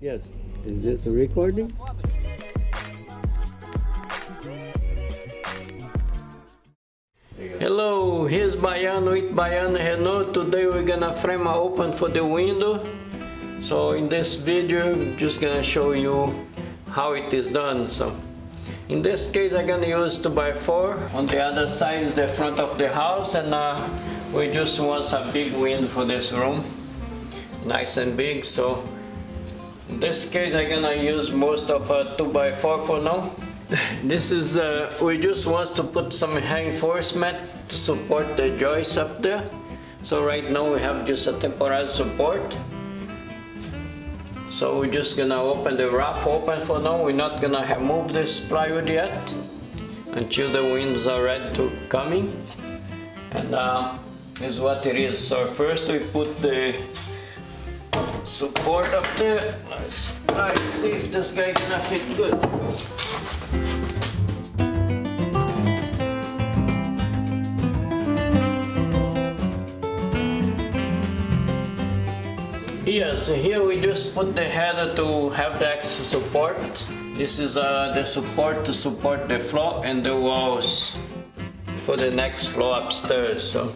Yes. Is this a recording? Hello, here's Baiano with Baiano Renault. Today we're gonna frame a open for the window. So in this video, I'm just gonna show you how it is done. So in this case, I'm gonna use 2x4. On the other side is the front of the house and uh, we just want a big window for this room. Nice and big, so in this case, I'm gonna use most of a 2x4 for now. This is, uh, we just want to put some reinforcement to support the joists up there. So right now we have just a temporary support. So we're just gonna open the wrap open for now. We're not gonna remove this plywood yet until the winds are ready to coming. And uh, is what it is. So first we put the support up there. Let's try to see if this guy gonna fit good. Yes, here we just put the header to have the extra support. This is uh, the support to support the floor and the walls for the next floor upstairs. So.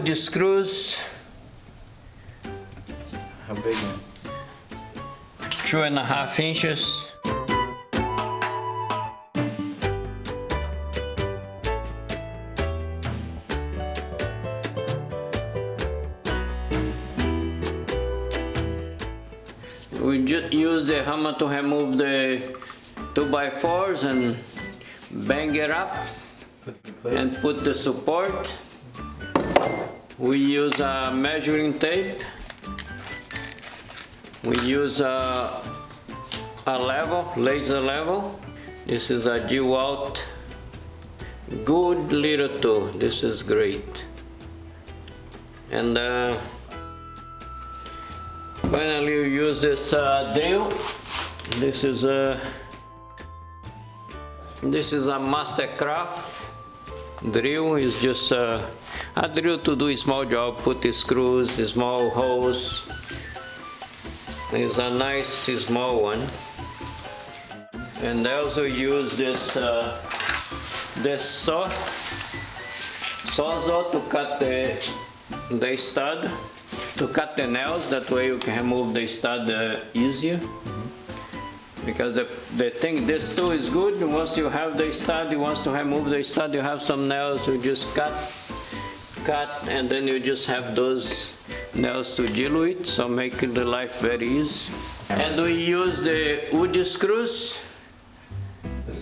Wood screws, How big, man? two and a half inches. We just use the hammer to remove the 2x4s and bang it up Put the and put the support. We use a measuring tape. We use a, a level, laser level. This is a DeWalt good little tool. This is great. And uh, finally we use this uh, drill. This is a this is a Mastercraft drill. It's just uh, a drill to do a small job. Put the screws, the small holes. It's a nice small one. And I also use this uh, this saw sawzall to cut the the stud to cut the nails. That way you can remove the stud uh, easier because the, the thing this tool is good once you have the stud you to remove the stud you have some nails you just cut cut and then you just have those nails to with so making the life very easy. And we use the wood screws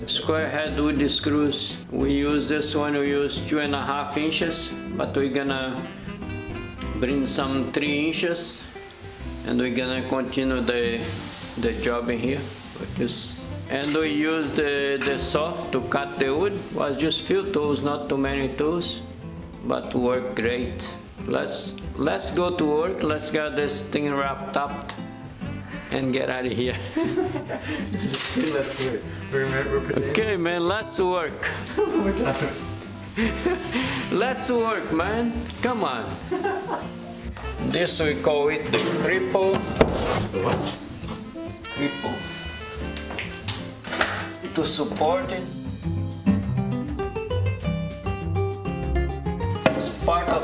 square head wood screws. We use this one we use two and a half inches but we're gonna bring some three inches and we're gonna continue the the job in here. This and we use the the saw to cut the wood. Was just few tools not too many tools but work great. Let's let's go to work. Let's get this thing wrapped up and get out of here Let's do it. Remember, we're okay man let's work. Let's work man. Come on. This we call it the cripple. The what? cripple. To support it.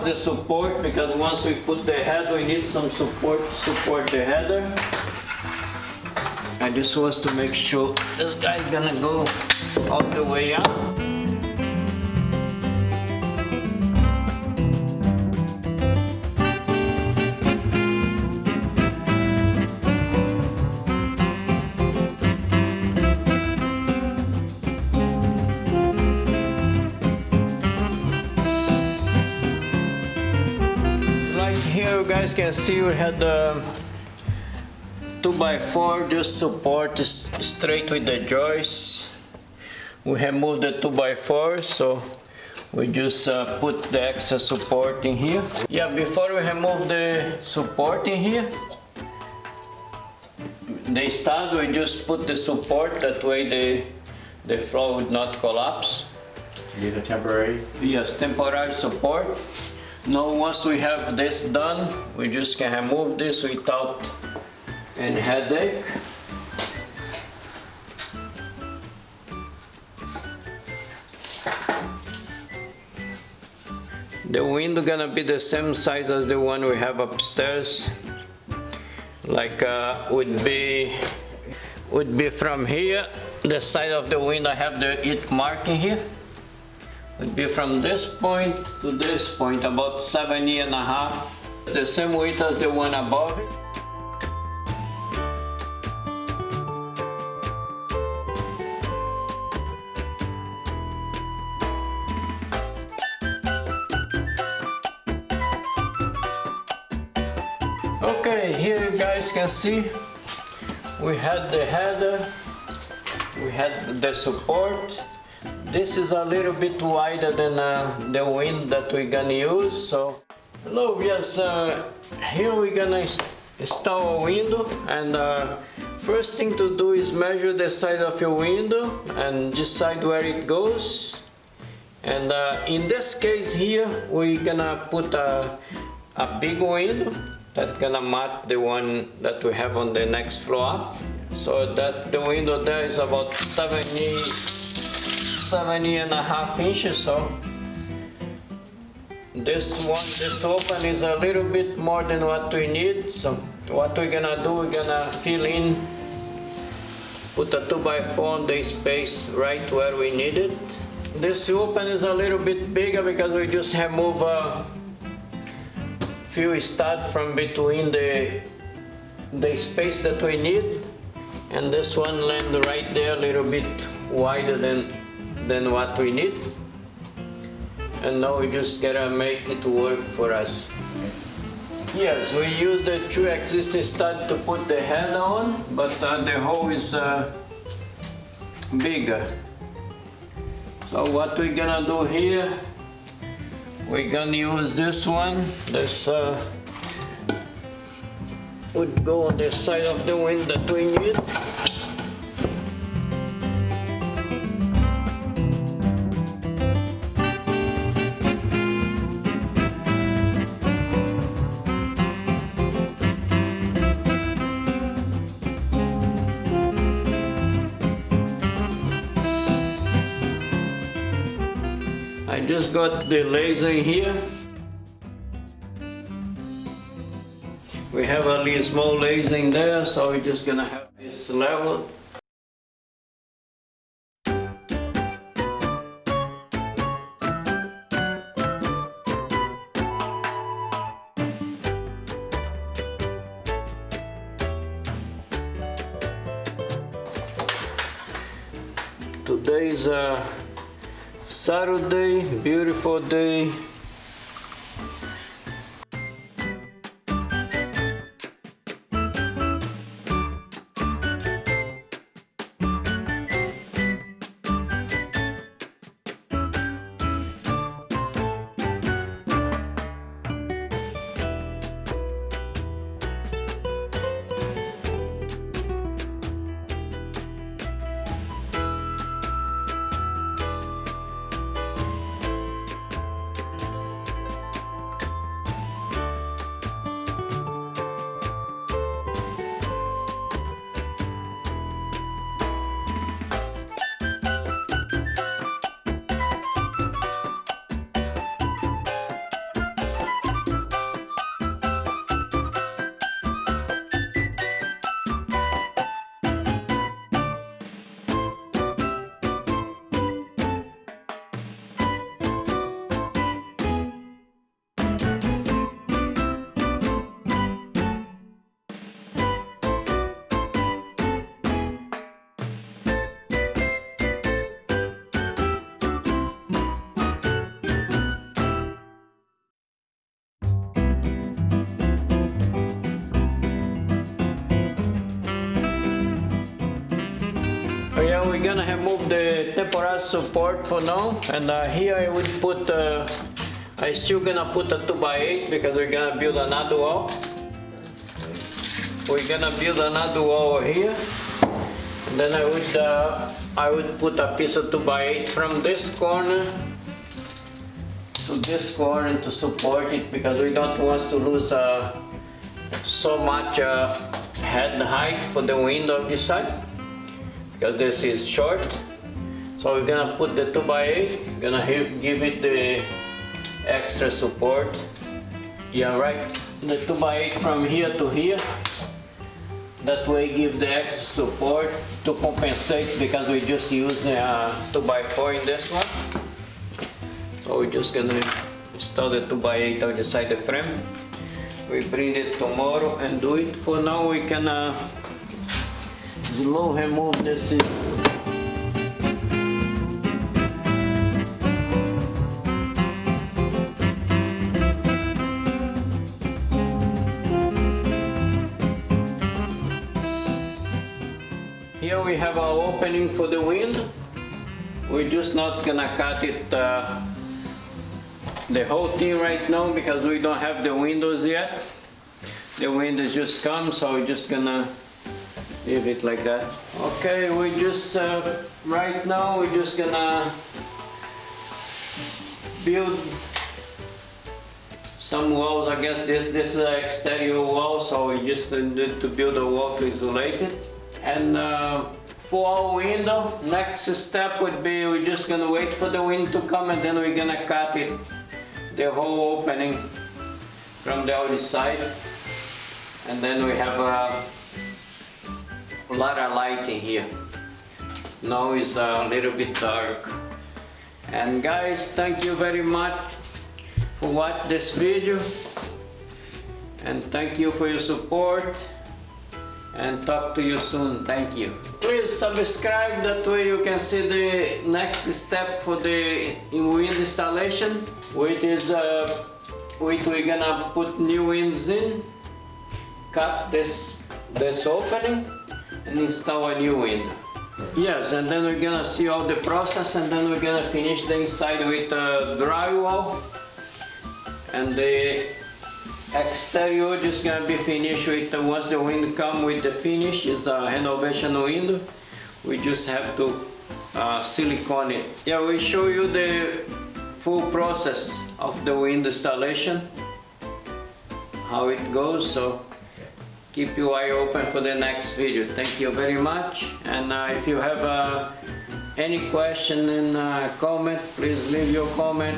The support because once we put the head we need some support to support the header. I just was to make sure this guy's gonna go all the way up. Guys can see we had the 2x4 just support straight with the joists. We have moved the 2x4 so we just uh, put the extra support in here. Yeah, before we remove the support in here, the stud, we just put the support, that way the, the floor would not collapse. These are temporary. Yes, temporary support. Now, once we have this done, we just can remove this without any headache. The window gonna be the same size as the one we have upstairs. Like uh, would be would be from here. The side of the window I have the it marking here would be from this point to this point, about 70 and a half. The same weight as the one above it. Okay, here you guys can see we had the header, we had the support, this is a little bit wider than uh, the wind that we're gonna use, so. Hello, yes, uh, here we're gonna install a window and uh, first thing to do is measure the size of your window and decide where it goes. And uh, in this case here, we're gonna put a, a big window that's gonna match the one that we have on the next floor. So that the window there is about 70, 70 and a half inches, so this one, this open is a little bit more than what we need, so what we're gonna do, we're gonna fill in, put a 2 by 4 on the space right where we need it. This open is a little bit bigger because we just remove a few stud from between the, the space that we need. And this one land right there a little bit wider than, than what we need. And now we just gotta make it work for us. Yes, we use the two existing stud to put the head on, but uh, the hole is uh, bigger. So what we're gonna do here, we're gonna use this one. This uh, would go on the side of the wind that we need. I just got the laser here. We have a little small laser in there, so we're just gonna have this level. Today's a Saturday, beautiful day. Gonna remove the temporary support for now, and uh, here I would put. Uh, I still gonna put a two by eight because we're gonna build another wall. we're gonna build another wall here. And then I would, uh, I would put a piece of two by eight from this corner to this corner to support it because we don't want to lose uh, so much uh, head height for the window of this side because this is short. So we're gonna put the 2x8 gonna give it the extra support. Yeah, right. The 2x8 from here to here. That way give the extra support to compensate because we just use uh, 2x4 in this one. So we're just gonna install the 2x8 on the side of the frame. We bring it tomorrow and do it. For now we can uh, slow remove this. Here we have our opening for the wind. We're just not gonna cut it uh, the whole thing right now because we don't have the windows yet. The windows just come, so we're just gonna leave it like that. Okay, we just, uh, right now, we're just gonna build some walls. I guess this, this is an exterior wall, so we just need to build a wall to isolate it. And uh, for our window, next step would be we're just gonna wait for the wind to come and then we're gonna cut it, the whole opening from the other side. And then we have a lot of light in here. Now it's a little bit dark. And guys, thank you very much for watching this video. And thank you for your support and talk to you soon. Thank you. Please subscribe, that way you can see the next step for the wind installation, which is uh, which we're gonna put new winds in, cut this this opening, and install a new window. Yes, and then we're gonna see all the process, and then we're gonna finish the inside with uh, drywall, and the exterior just gonna be finished with uh, once the wind come with the finish is a renovation window we just have to uh, silicone it. Yeah we show you the full process of the window installation how it goes so keep your eye open for the next video thank you very much and uh, if you have uh, any question and uh, comment please leave your comment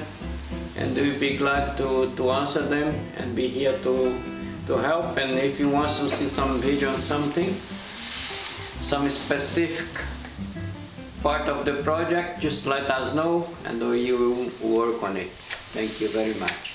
and we'll be glad to, to answer them and be here to, to help. And if you want to see some video on something, some specific part of the project, just let us know and we will work on it. Thank you very much.